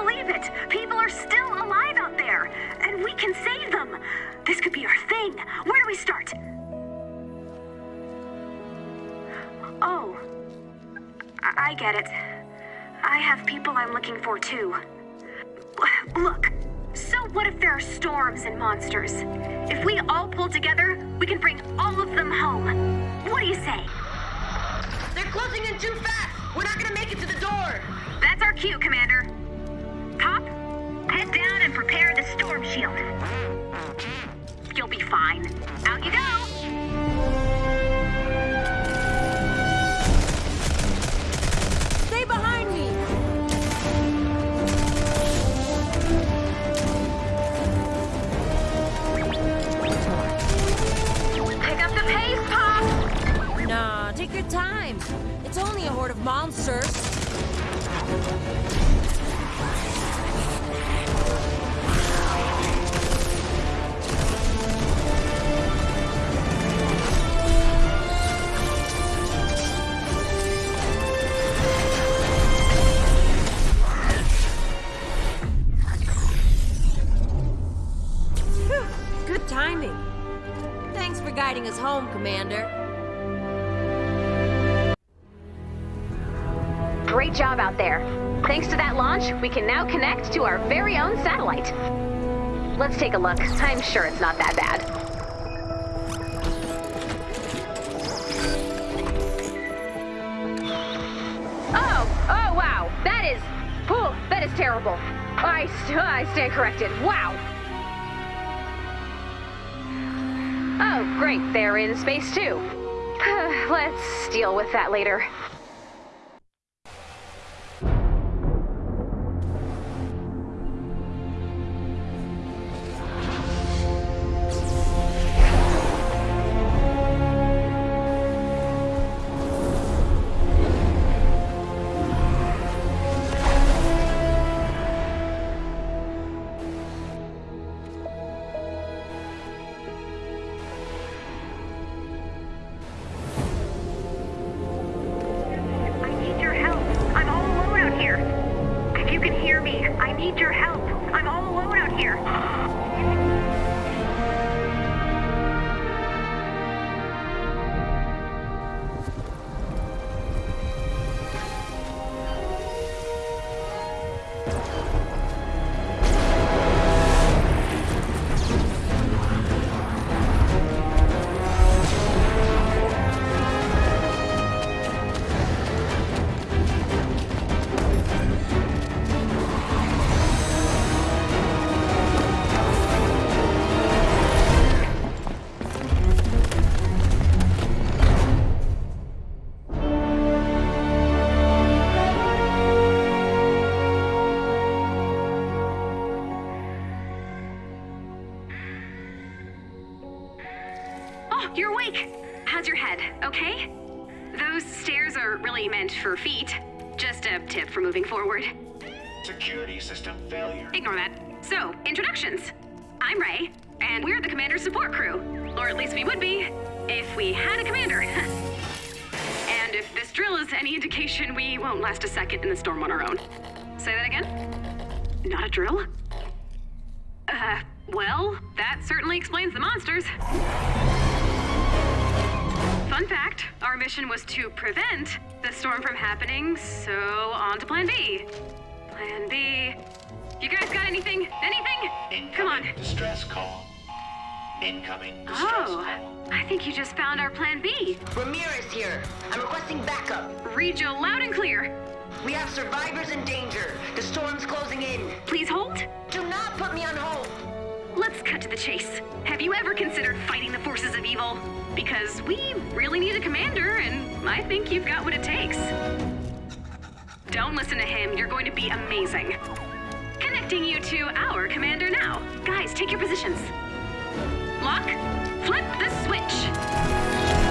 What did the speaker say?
believe it. People are still alive out there, and we can save them. This could be our thing. Where do we start? Oh, I, I get it. I have people I'm looking for too. Look, so what if there are storms and monsters? If we all pull together, we can bring all of them home. What do you say? They're closing in too fast! We're not gonna make it to the door! That's our cue, Commander storm shield. You'll be fine. Out you go! Stay behind me! Pick up the pace, Pop! Nah, take your time. It's only a horde of monsters. Us home, Commander. Great job out there. Thanks to that launch, we can now connect to our very own satellite. Let's take a look. I'm sure it's not that bad. Oh, oh wow. That is, that is terrible. I, I stand corrected. Wow. Oh, great. They're in space too. Let's deal with that later. Here. You're awake. How's your head? Okay? Those stairs are really meant for feet. Just a tip for moving forward. Security system failure. Ignore that. So, introductions. I'm Ray, and we're the commander's support crew. Or at least we would be, if we had a commander. and if this drill is any indication, we won't last a second in the storm on our own. Say that again? Not a drill? Uh, well, that certainly explains the monsters. Fun fact, our mission was to prevent the storm from happening, so on to plan B. Plan B. You guys got anything? Anything? Come on. Distress call. Incoming distress Oh, call. I think you just found our plan B. Ramirez here. I'm requesting backup. Read you loud and clear. We have survivors in danger. The storm's closing in. Please hold. Do not put me on hold. Let's cut to the chase. Have you ever considered fighting the forces of evil? Because we really need a commander, and I think you've got what it takes. Don't listen to him. You're going to be amazing. Connecting you to our commander now. Guys, take your positions. Lock, flip the switch.